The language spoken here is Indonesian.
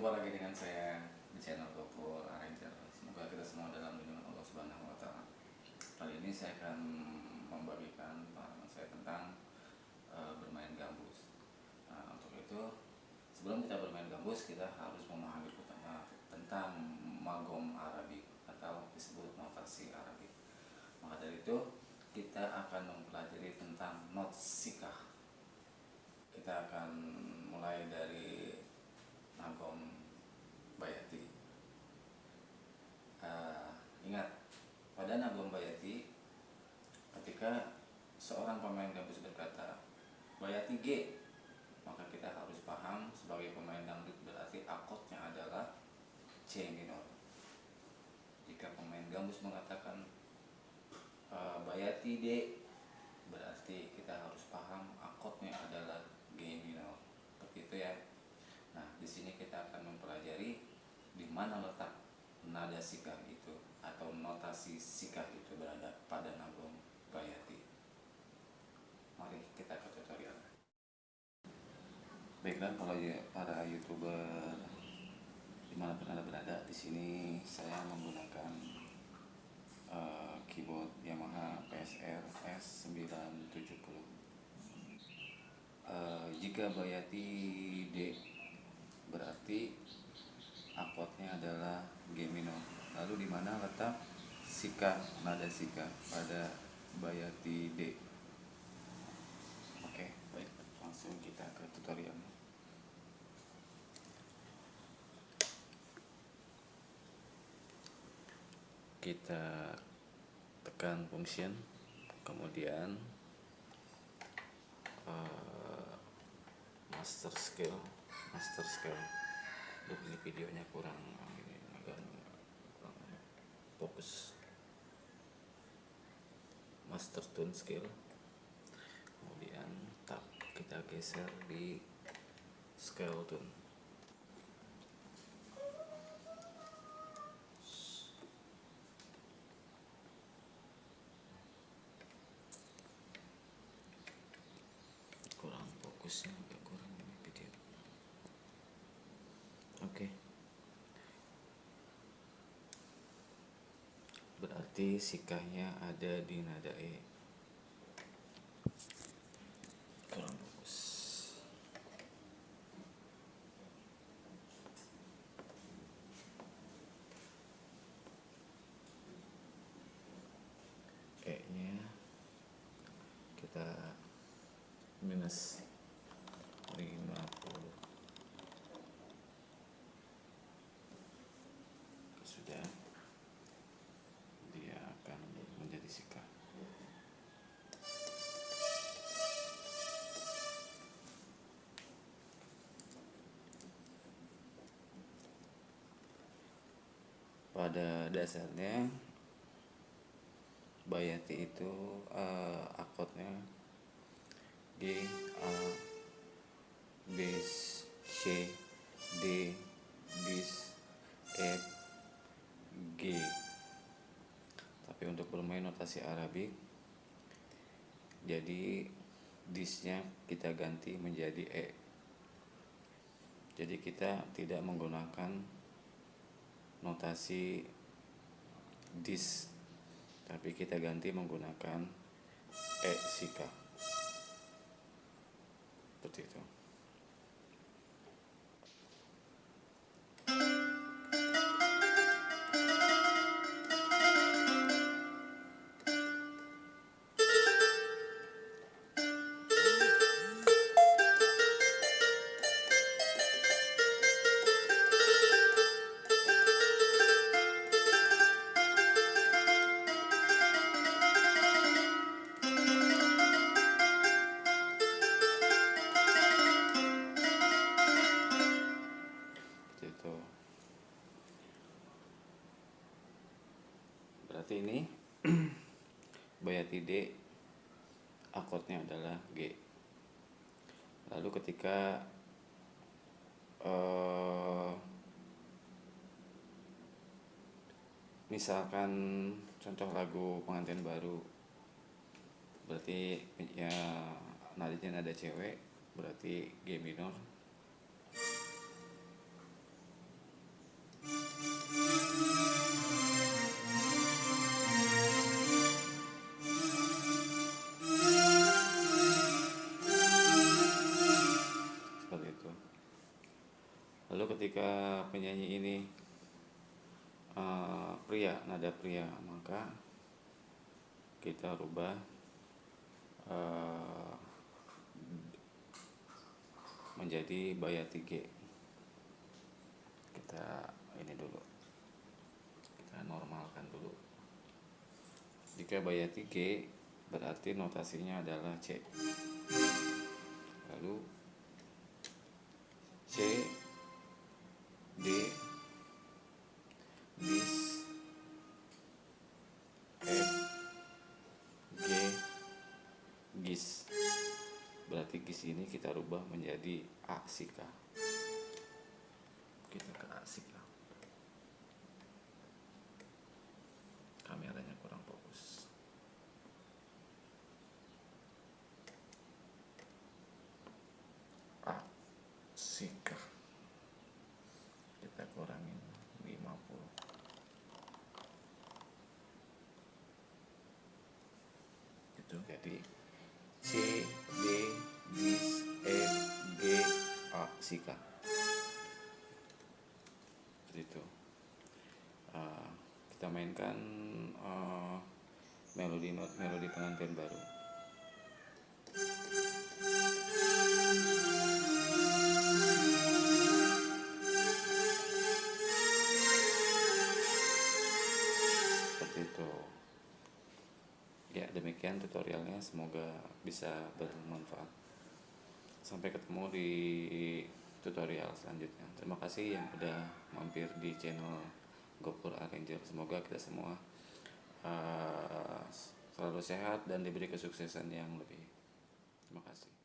Jumpa lagi dengan saya di channel Gopur Arranger. Semoga kita semua dalam lindungan Allah Subhanahu wa taala. Kali ini saya akan membagikan pengalaman saya tentang uh, bermain gambus. Nah, untuk itu sebelum kita bermain gambus kita harus memahami tentang, magom Arabik atau disebut notasi Arabik. Maka dari itu kita akan mempelajari tentang not sikah. Kita akan mulai dari Nagom Bayati. Uh, ingat, pada Nagom Bayati, ketika seorang pemain gambus berkata Bayati G, maka kita harus paham sebagai pemain dangdut berarti akotnya adalah C minor. Jika pemain gambus mengatakan uh, Bayati D, berarti kita harus paham akotnya adalah G minor. Seperti itu ya. Nah, di sini kita akan mempelajari di mana letak nada sikah itu atau notasi sikah itu berada pada nagom bayati. Mari kita ke tutorial. Baiklah, kalau ya para youtuber di mana pun anda berada, di sini saya menggunakan uh, keyboard Yamaha PSR S970. Uh, jika bayati D berarti akordnya adalah G minor. Lalu di mana letak sika nada sika pada bayati D? Oke, baik, langsung kita ke tutorial. Kita tekan function, kemudian uh, master scale master scale Duh, ini videonya kurang fokus. Master tone scale. Kemudian tab kita geser di scale tone. Kurang fokusnya agak kurang ini video oke berarti sikahnya ada di nada E. Kurang fokus E nya kita minus pada dasarnya bayati itu uh, akordnya G A bis C D bis F G. Tapi untuk bermain notasi Arabik jadi disnya kita ganti menjadi E. Jadi kita tidak menggunakan notasi dis tapi kita ganti menggunakan E sika seperti itu berarti ini. Bayati D akordnya adalah G. Lalu ketika uh, misalkan contoh lagu pengantin baru berarti ya nadanya nada cewek berarti G minor penyanyi ini uh, pria nada pria maka kita rubah uh, menjadi bayati G kita ini dulu. Kita normalkan dulu. Jika bayati G berarti notasinya adalah C. Lalu gis. Berarti gis ini kita rubah menjadi aksika kita ke aksika kameranya kurang fokus. Aksika kita kurangin 50 itu jadi A sika seperti itu. Uh, kita mainkan uh, melodi melodi pengantin baru. Seperti itu. Ya demikian tutorialnya. Semoga bisa bermanfaat sampai ketemu di tutorial selanjutnya. Terima kasih yang udah mampir di channel Gopur Arranger. Semoga kita semua uh, selalu sehat dan diberi kesuksesan yang lebih. Terima kasih